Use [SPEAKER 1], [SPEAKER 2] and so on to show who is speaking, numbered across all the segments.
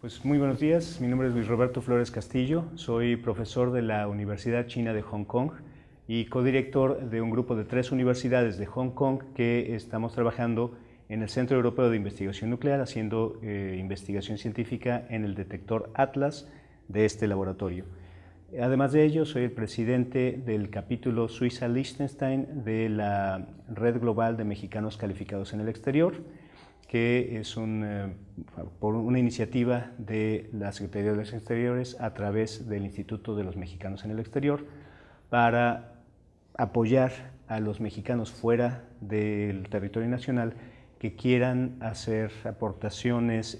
[SPEAKER 1] Pues muy buenos días, mi nombre es Luis Roberto Flores Castillo, soy profesor de la Universidad China de Hong Kong y codirector de un grupo de tres universidades de Hong Kong que estamos trabajando en el Centro Europeo de Investigación Nuclear haciendo eh, investigación científica en el detector Atlas de este laboratorio. Además de ello, soy el presidente del capítulo Suiza-Liechtenstein de la Red Global de Mexicanos Calificados en el Exterior que es eh, una iniciativa de la Secretaría de los Exteriores a través del Instituto de los Mexicanos en el Exterior para apoyar a los mexicanos fuera del territorio nacional que quieran hacer aportaciones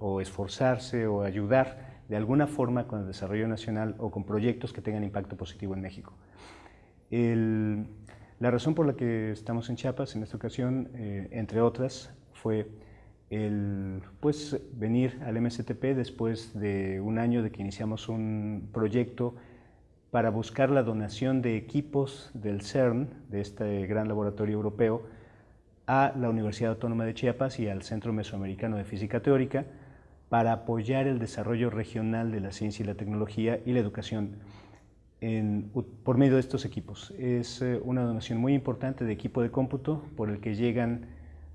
[SPEAKER 1] o esforzarse o ayudar de alguna forma con el desarrollo nacional o con proyectos que tengan impacto positivo en México. la razón por la que estamos en Chiapas en esta ocasión, eh, entre otras, fue el pues, venir al MSTP después de un año de que iniciamos un proyecto para buscar la donación de equipos del CERN, de este gran laboratorio europeo, a la Universidad Autónoma de Chiapas y al Centro Mesoamericano de Física Teórica para apoyar el desarrollo regional de la ciencia y la tecnología y la educación por medio de estos equipos. Es eh, una donación muy importante de equipo de cómputo por el que llegan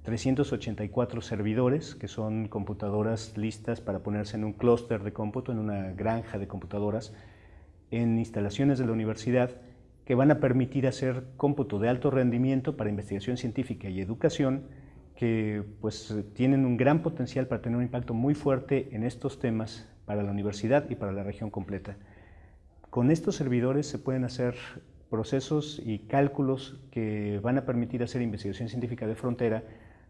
[SPEAKER 1] 384 servidores, que son computadoras listas para ponerse en un clúster de cómputo, en una granja de computadoras, en instalaciones de la universidad que van a permitir hacer cómputo de alto rendimiento para investigación científica y educación, que pues tienen un gran potencial para tener un impacto muy fuerte en estos temas para la universidad y para la región completa. Con estos servidores se pueden hacer procesos y cálculos que van a permitir hacer investigación científica de frontera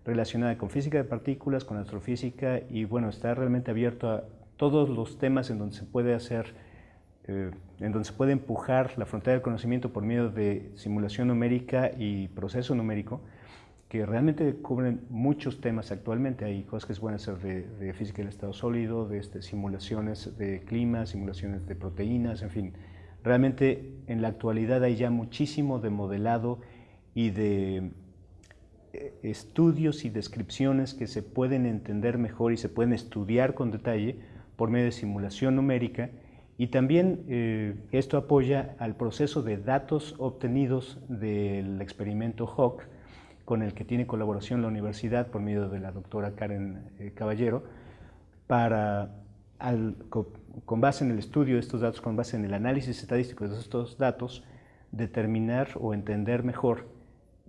[SPEAKER 1] relacionada con física de partículas, con astrofísica y bueno, está realmente abierto a todos los temas en donde se puede hacer, eh, en donde se puede empujar la frontera del conocimiento por medio de simulación numérica y proceso numérico, que realmente cubren muchos temas actualmente. Hay cosas que se pueden hacer de, física del estado sólido, de este, simulaciones de clima, simulaciones de proteínas, en fin. Realmente en la actualidad hay ya muchísimo de modelado y de estudios y descripciones que se pueden entender mejor y se pueden estudiar con detalle por medio de simulación numérica. Y también eh, esto apoya al proceso de datos obtenidos del experimento HAWK con el que tiene colaboración la universidad por medio de la doctora Karen eh, Caballero para, con base en el estudio de estos datos, con base en el análisis estadístico de estos datos, determinar o entender mejor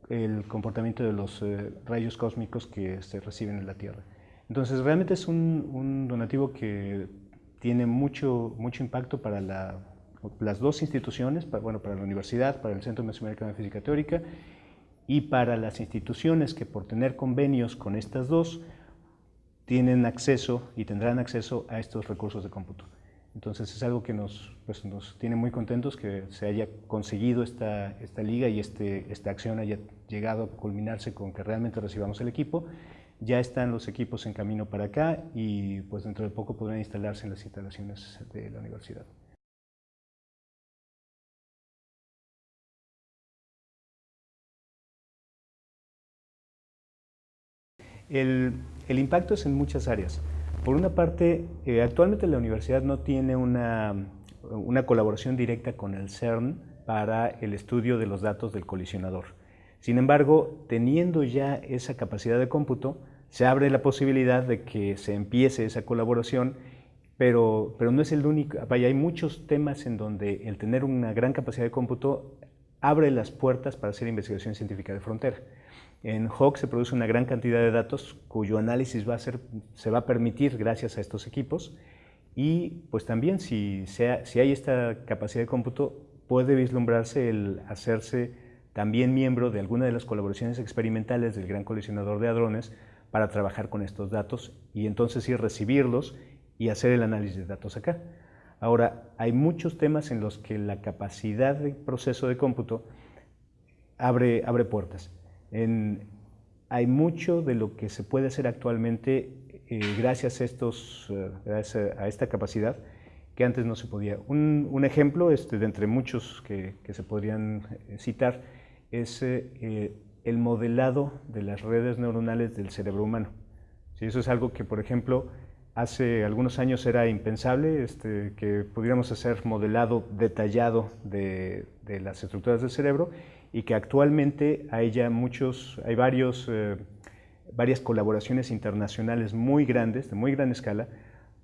[SPEAKER 1] el comportamiento de los eh, rayos cósmicos que se reciben en la Tierra. Entonces, realmente es un, donativo que tiene mucho, mucho impacto para las dos instituciones, para, bueno, para la universidad, para el Centro Mesoamericano de Física Teórica y para las instituciones que por tener convenios con estas dos tienen acceso y tendrán acceso a estos recursos de cómputo. Entonces es algo que nos, pues, nos tiene muy contentos que se haya conseguido esta, esta liga y este, esta acción haya llegado a culminarse con que realmente recibamos el equipo. Ya están los equipos en camino para acá y pues dentro de poco podrán instalarse en las instalaciones de la universidad. El, impacto es en muchas áreas. Por una parte, eh, actualmente la universidad no tiene una, colaboración directa con el CERN para el estudio de los datos del colisionador. Sin embargo, teniendo ya esa capacidad de cómputo, se abre la posibilidad de que se empiece esa colaboración, pero, pero no es el único, vaya, hay muchos temas en donde el tener una gran capacidad de cómputo abre las puertas para hacer investigación científica de frontera. En Hawk se produce una gran cantidad de datos cuyo análisis va a ser, se va a permitir gracias a estos equipos y pues también si, si hay esta capacidad de cómputo puede vislumbrarse el hacerse también miembro de alguna de las colaboraciones experimentales del Gran Colisionador de Hadrones para trabajar con estos datos y entonces ir recibirlos y hacer el análisis de datos acá. Ahora, hay muchos temas en los que la capacidad de proceso de cómputo abre, abre puertas hay mucho de lo que se puede hacer actualmente eh, gracias a, estos, eh, a, esta capacidad que antes no se podía. Un, ejemplo este, de entre muchos que, se podrían eh, citar es el modelado de las redes neuronales del cerebro humano. eso es algo que, por ejemplo, hace algunos años era impensable este, que pudiéramos hacer modelado detallado de, las estructuras del cerebro y que actualmente hay ya muchos, hay varios, eh, varias colaboraciones internacionales muy grandes, de muy gran escala,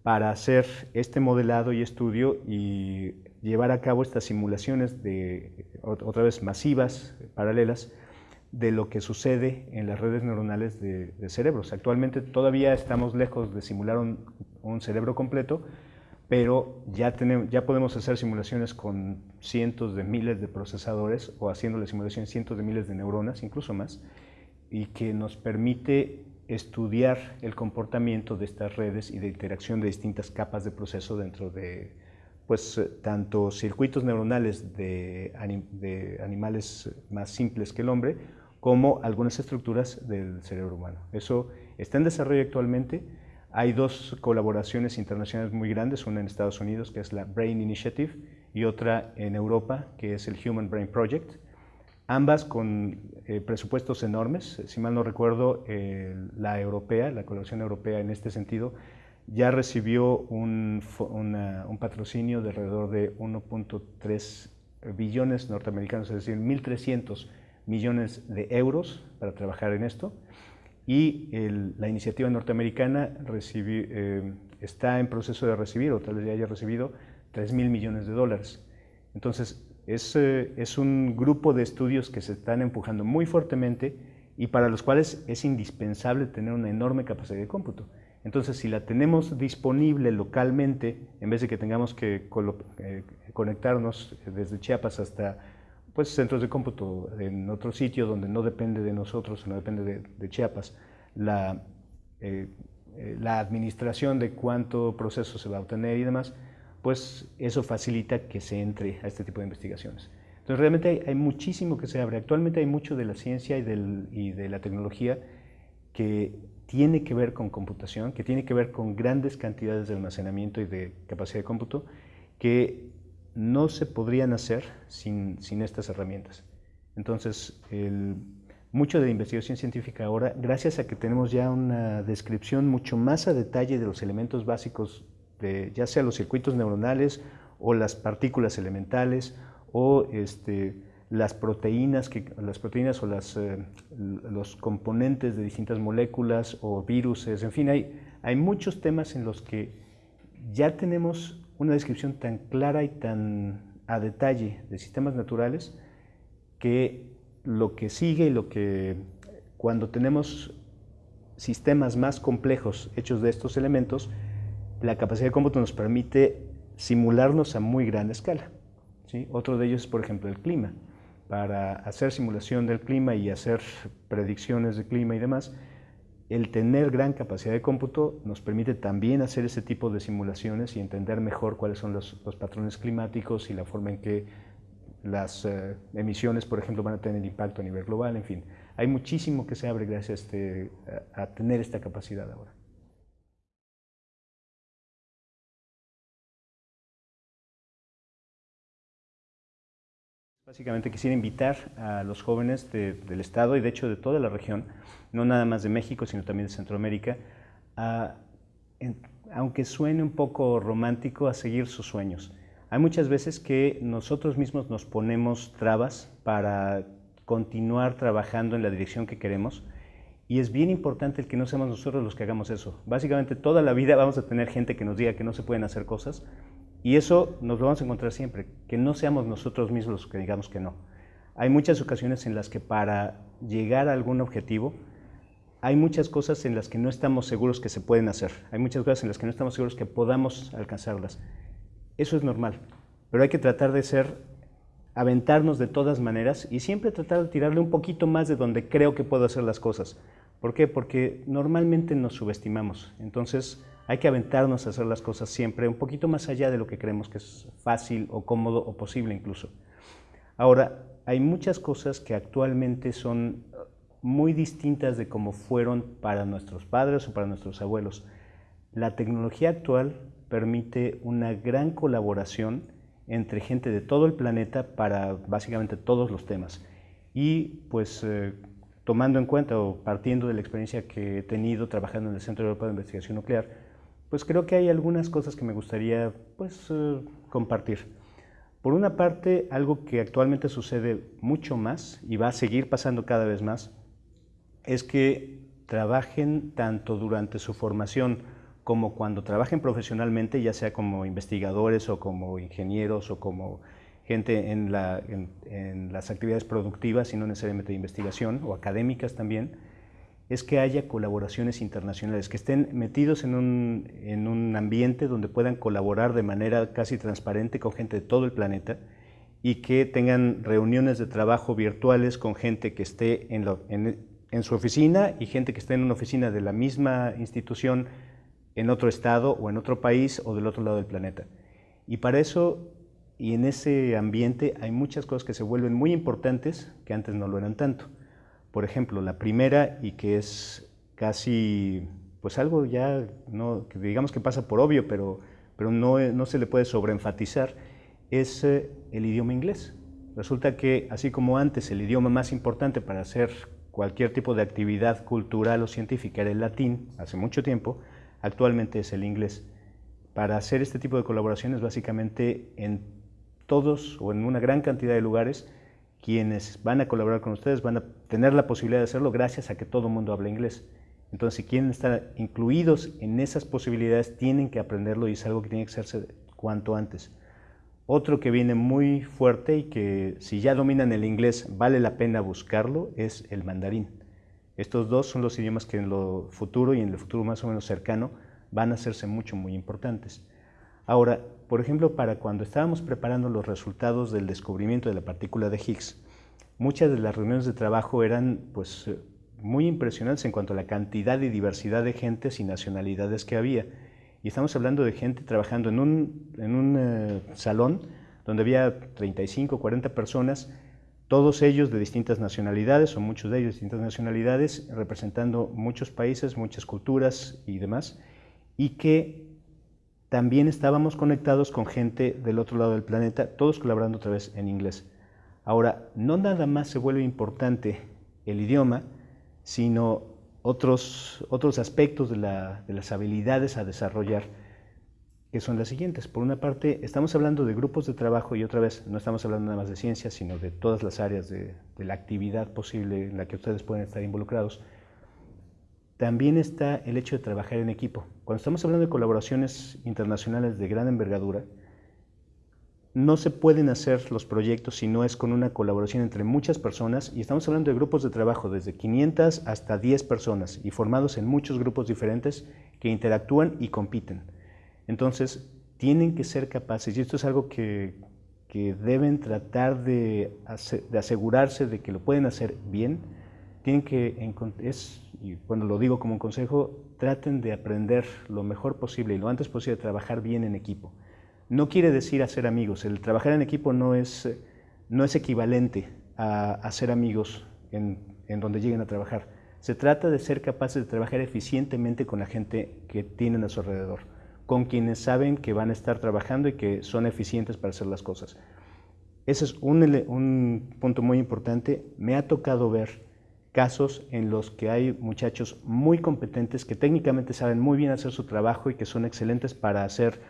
[SPEAKER 1] para hacer este modelado y estudio y llevar a cabo estas simulaciones de, otra vez, masivas, paralelas, de lo que sucede en las redes neuronales de, cerebros. Actualmente todavía estamos lejos de simular un, cerebro completo, pero ya, tenemos, ya podemos hacer simulaciones con cientos de miles de procesadores o haciendo la simulación cientos de miles de neuronas, incluso más, y que nos permite estudiar el comportamiento de estas redes y de interacción de distintas capas de proceso dentro de pues, eh, tanto circuitos neuronales de, animales más simples que el hombre, como algunas estructuras del cerebro humano. Eso está en desarrollo actualmente. Hay dos colaboraciones internacionales muy grandes, una en Estados Unidos, que es la Brain Initiative, y otra en Europa, que es el Human Brain Project ambas con eh, presupuestos enormes. Si mal no recuerdo, la europea, la colaboración europea en este sentido, ya recibió un, patrocinio de alrededor de 1.3 billones norteamericanos, es decir, 1.300 millones de euros para trabajar en esto. Y la iniciativa norteamericana eh, está en proceso de recibir, o tal vez ya haya recibido, 3 mil millones de dólares. Entonces, eh, es, un grupo de estudios que se están empujando muy fuertemente y para los cuales es indispensable tener una enorme capacidad de cómputo. Entonces, si la tenemos disponible localmente, en vez de que tengamos que eh, conectarnos desde Chiapas hasta pues, centros de cómputo en otro sitio donde no depende de nosotros, no depende de, Chiapas, la, eh, la administración de cuánto proceso se va a obtener y demás, pues eso facilita que se entre a este tipo de investigaciones. Entonces realmente hay, muchísimo que se abre. Actualmente hay mucho de la ciencia y, de la tecnología que tiene que ver con computación, que tiene que ver con grandes cantidades de almacenamiento y de capacidad de cómputo que no se podrían hacer sin, estas herramientas. Entonces, mucho de la investigación científica ahora, gracias a que tenemos ya una descripción mucho más a detalle de los elementos básicos ya sea los circuitos neuronales o las partículas elementales o este, las proteínas, que, las proteínas o eh, los componentes de distintas moléculas o virus, en fin, hay, hay muchos temas en los que ya tenemos una descripción tan clara y tan a detalle de sistemas naturales que lo que sigue y lo que cuando tenemos sistemas más complejos hechos de estos elementos, la capacidad de cómputo nos permite simularnos a muy gran escala. ¿sí? Otro de ellos es, por ejemplo, el clima. Para hacer simulación del clima y hacer predicciones de clima y demás, el tener gran capacidad de cómputo nos permite también hacer ese tipo de simulaciones y entender mejor cuáles son los, patrones climáticos y la forma en que las eh, emisiones, por ejemplo, van a tener impacto a nivel global, en fin. Hay muchísimo que se abre gracias a, este, a tener esta capacidad ahora. Básicamente quisiera invitar a los jóvenes del Estado y de hecho de toda la región, no nada más de México, sino también de Centroamérica, a, aunque suene un poco romántico, a seguir sus sueños. Hay muchas veces que nosotros mismos nos ponemos trabas para continuar trabajando en la dirección que queremos y es bien importante que no seamos nosotros los que hagamos eso. Básicamente toda la vida vamos a tener gente que nos diga que no se pueden hacer cosas, y eso nos lo vamos a encontrar siempre, que no seamos nosotros mismos los que digamos que no. Hay muchas ocasiones en las que para llegar a algún objetivo, hay muchas cosas en las que no estamos seguros que se pueden hacer. Hay muchas cosas en las que no estamos seguros que podamos alcanzarlas. Eso es normal, pero hay que tratar de ser, aventarnos de todas maneras y siempre tratar de tirarle un poquito más de donde creo que puedo hacer las cosas. ¿Por qué? Porque normalmente nos subestimamos. Entonces, hay que aventarnos a hacer las cosas siempre un poquito más allá de lo que creemos que es fácil o cómodo o posible incluso. Ahora, hay muchas cosas que actualmente son muy distintas de cómo fueron para nuestros padres o para nuestros abuelos. La tecnología actual permite una gran colaboración entre gente de todo el planeta para básicamente todos los temas. Y pues eh, tomando en cuenta o partiendo de la experiencia que he tenido trabajando en el Centro Europeo de Investigación Nuclear, pues creo que hay algunas cosas que me gustaría pues, eh, compartir. Por una parte, algo que actualmente sucede mucho más y va a seguir pasando cada vez más, es que trabajen tanto durante su formación como cuando trabajen profesionalmente, ya sea como investigadores o como ingenieros o como gente en, las actividades productivas y no necesariamente de investigación o académicas también, es que haya colaboraciones internacionales, que estén metidos en un, en un, ambiente donde puedan colaborar de manera casi transparente con gente de todo el planeta y que tengan reuniones de trabajo virtuales con gente que esté en, en su oficina y gente que esté en una oficina de la misma institución en otro estado o en otro país o del otro lado del planeta. Y para eso y en ese ambiente hay muchas cosas que se vuelven muy importantes que antes no lo eran tanto. Por ejemplo, la primera y que es casi, pues algo ya, no, que digamos que pasa por obvio, pero, pero no, no se le puede sobreenfatizar, es eh, el idioma inglés. Resulta que, así como antes el idioma más importante para hacer cualquier tipo de actividad cultural o científica era el latín, hace mucho tiempo, actualmente es el inglés. Para hacer este tipo de colaboraciones, básicamente en todos o en una gran cantidad de lugares, quienes van a colaborar con ustedes van a tener la posibilidad de hacerlo gracias a que todo el mundo habla inglés. Entonces, si quieren estar incluidos en esas posibilidades, tienen que aprenderlo y es algo que tiene que hacerse cuanto antes. Otro que viene muy fuerte y que si ya dominan el inglés vale la pena buscarlo es el mandarín. Estos dos son los idiomas que en lo futuro y en el futuro más o menos cercano van a hacerse mucho, muy importantes. Ahora, por ejemplo, para cuando estábamos preparando los resultados del descubrimiento de la partícula de Higgs, muchas de las reuniones de trabajo eran pues, eh, muy impresionantes en cuanto a la cantidad y diversidad de gentes y nacionalidades que había. Y estamos hablando de gente trabajando en un, en un eh, salón donde había 35, 40 personas, todos ellos de distintas nacionalidades, o muchos de ellos de distintas nacionalidades, representando muchos países, muchas culturas y demás, y que también estábamos conectados con gente del otro lado del planeta, todos colaborando otra vez en inglés. Ahora, no nada más se vuelve importante el idioma, sino otros, otros aspectos de, las habilidades a desarrollar, que son las siguientes. Por una parte, estamos hablando de grupos de trabajo y otra vez no estamos hablando nada más de ciencia, sino de todas las áreas de la actividad posible en la que ustedes pueden estar involucrados también está el hecho de trabajar en equipo. Cuando estamos hablando de colaboraciones internacionales de gran envergadura, no se pueden hacer los proyectos si no es con una colaboración entre muchas personas y estamos hablando de grupos de trabajo desde 500 hasta 10 personas y formados en muchos grupos diferentes que interactúan y compiten. Entonces, tienen que ser capaces, y esto es algo que, deben tratar de, de asegurarse de que lo pueden hacer bien, tienen que, es, y cuando lo digo como un consejo, traten de aprender lo mejor posible y lo antes posible trabajar bien en equipo. No quiere decir hacer amigos, el trabajar en equipo no es, no es equivalente a hacer amigos en, en donde lleguen a trabajar. Se trata de ser capaces de trabajar eficientemente con la gente que tienen a su alrededor, con quienes saben que van a estar trabajando y que son eficientes para hacer las cosas. Ese es un, un punto muy importante. Me ha tocado ver casos en los que hay muchachos muy competentes que técnicamente saben muy bien hacer su trabajo y que son excelentes para hacer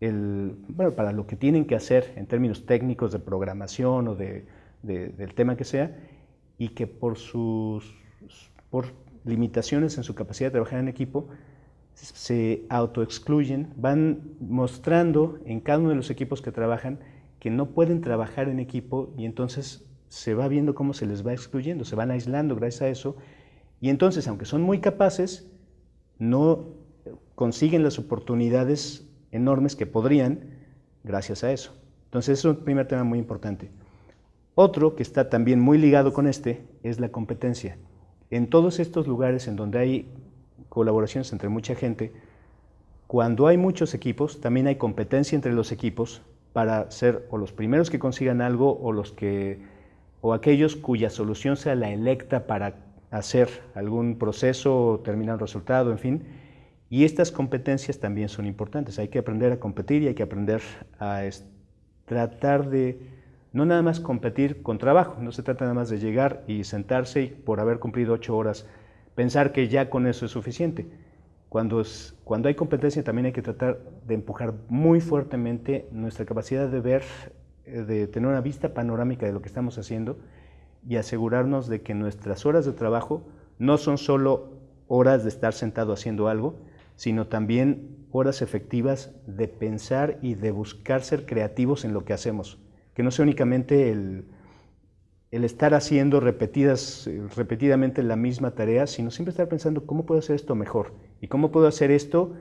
[SPEAKER 1] el, bueno, para lo que tienen que hacer en términos técnicos de programación o de, del tema que sea, y que por sus por limitaciones en su capacidad de trabajar en equipo se autoexcluyen, van mostrando en cada uno de los equipos que trabajan que no pueden trabajar en equipo y entonces se va viendo cómo se les va excluyendo, se van aislando gracias a eso, y entonces, aunque son muy capaces, no consiguen las oportunidades enormes que podrían gracias a eso. Entonces, es un primer tema muy importante. Otro que está también muy ligado con este es la competencia. En todos estos lugares en donde hay colaboraciones entre mucha gente, cuando hay muchos equipos, también hay competencia entre los equipos para ser o los primeros que consigan algo o los que o aquellos cuya solución sea la electa para hacer algún proceso o terminar un resultado, en fin. Y estas competencias también son importantes. Hay que aprender a competir y hay que aprender a tratar de no nada más competir con trabajo, no se trata nada más de llegar y sentarse y por haber cumplido ocho horas pensar que ya con eso es suficiente. Cuando, cuando hay competencia también hay que tratar de empujar muy fuertemente nuestra capacidad de ver, de tener una vista panorámica de lo que estamos haciendo y asegurarnos de que nuestras horas de trabajo no son solo horas de estar sentado haciendo algo, sino también horas efectivas de pensar y de buscar ser creativos en lo que hacemos. Que no sea únicamente el, el estar haciendo repetidas, repetidamente la misma tarea, sino siempre estar pensando cómo puedo hacer esto mejor y cómo puedo hacer esto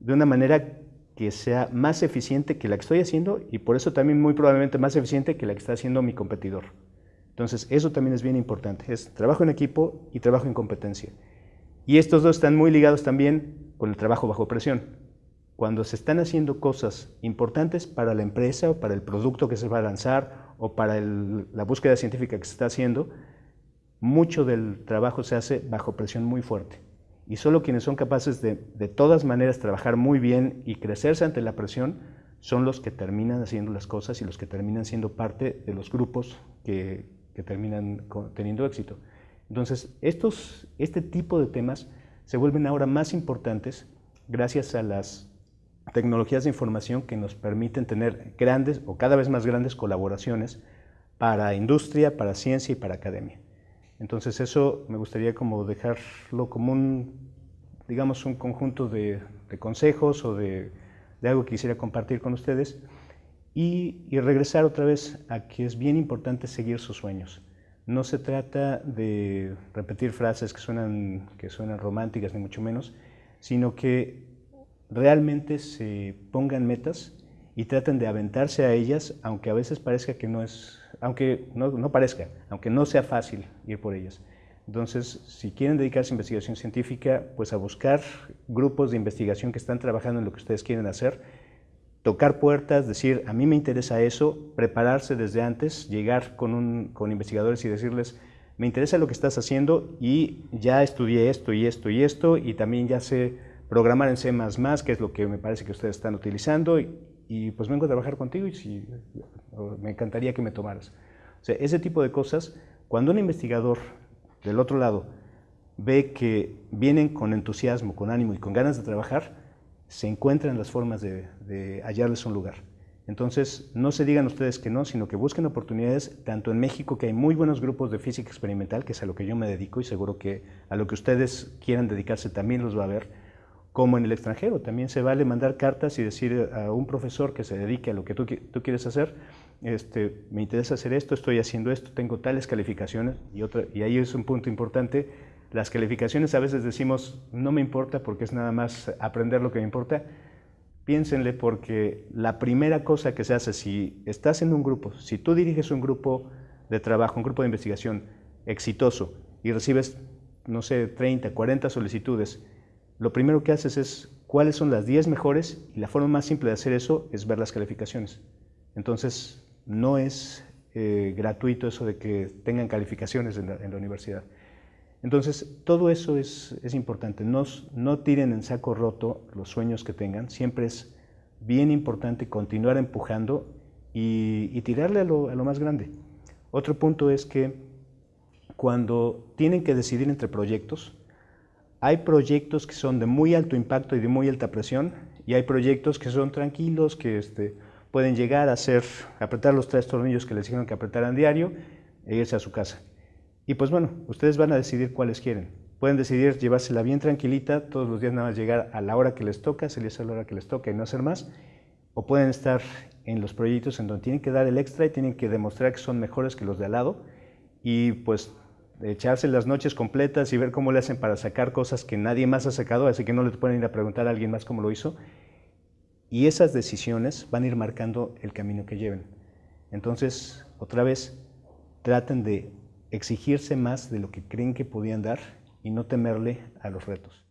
[SPEAKER 1] de una manera que sea más eficiente que la que estoy haciendo y por eso también muy probablemente más eficiente que la que está haciendo mi competidor. Entonces, eso también es bien importante, es trabajo en equipo y trabajo en competencia. Y estos dos están muy ligados también con el trabajo bajo presión. Cuando se están haciendo cosas importantes para la empresa o para el producto que se va a lanzar o para la búsqueda científica que se está haciendo, mucho del trabajo se hace bajo presión muy fuerte. Y solo quienes son capaces de, de todas maneras, trabajar muy bien y crecerse ante la presión, son los que terminan haciendo las cosas y los que terminan siendo parte de los grupos que, que terminan teniendo éxito. Entonces, estos, este tipo de temas se vuelven ahora más importantes gracias a las tecnologías de información que nos permiten tener grandes o cada vez más grandes colaboraciones para industria, para ciencia y para academia. Entonces eso me gustaría como dejarlo como un, digamos, un conjunto de, consejos o de, algo que quisiera compartir con ustedes y, y, regresar otra vez a que es bien importante seguir sus sueños. No se trata de repetir frases que suenan, que suenan románticas, ni mucho menos, sino que realmente se pongan metas y traten de aventarse a ellas, aunque a veces parezca que no es, aunque no, parezca, aunque no sea fácil ir por ellas. Entonces, si quieren dedicarse a investigación científica, pues a buscar grupos de investigación que están trabajando en lo que ustedes quieren hacer, tocar puertas, decir, a mí me interesa eso, prepararse desde antes, llegar con, con investigadores y decirles, me interesa lo que estás haciendo y ya estudié esto y esto y esto y también ya sé programar en C++, que es lo que me parece que ustedes están utilizando pues vengo a trabajar contigo y me encantaría que me tomaras. Ese tipo de cosas, cuando un investigador del otro lado ve que vienen con entusiasmo, con ánimo y con ganas de trabajar, se encuentran las formas de, hallarles un lugar. Entonces, no se digan ustedes que no, sino que busquen oportunidades, tanto en México, que hay muy buenos grupos de física experimental, que es a lo que yo me dedico y seguro que a lo que ustedes quieran dedicarse también los va a ver, como en el extranjero. También se vale mandar cartas y decir a un profesor que se dedique a lo que tú, tú quieres hacer, este, me interesa hacer esto, estoy haciendo esto, tengo tales calificaciones, y, otra, y ahí es un punto importante, las calificaciones a veces decimos, no me importa porque es nada más aprender lo que me importa. Piénsenle porque la primera cosa que se hace si estás en un grupo, si tú diriges un grupo de trabajo, un grupo de investigación exitoso y recibes, no sé, 30, 40 solicitudes, lo primero que haces es cuáles son las 10 mejores y la forma más simple de hacer eso es ver las calificaciones. Entonces, no es eh, gratuito eso de que tengan calificaciones en la universidad. Entonces, todo eso es, importante. No, no, tiren en saco roto los sueños que tengan. Siempre es bien importante continuar empujando y, tirarle a lo, a lo, más grande. Otro punto es que cuando tienen que decidir entre proyectos, hay proyectos que son de muy alto impacto y de muy alta presión, y hay proyectos que son tranquilos, que este, pueden llegar a hacer, apretar los tres tornillos que les dijeron que apretaran diario e irse a su casa. Y pues bueno, ustedes van a decidir cuáles quieren. Pueden decidir llevársela bien tranquilita, todos los días nada más llegar a la hora que les toca, salirse a la hora que les toca y no hacer más. O pueden estar en los proyectos en donde tienen que dar el extra y tienen que demostrar que son mejores que los de al lado y pues echarse las noches completas y ver cómo le hacen para sacar cosas que nadie más ha sacado, así que no le pueden ir a preguntar a alguien más cómo lo hizo. Y esas decisiones van a ir marcando el camino que lleven. Entonces, otra vez, traten de exigirse más de lo que creen que podían dar y no temerle a los retos.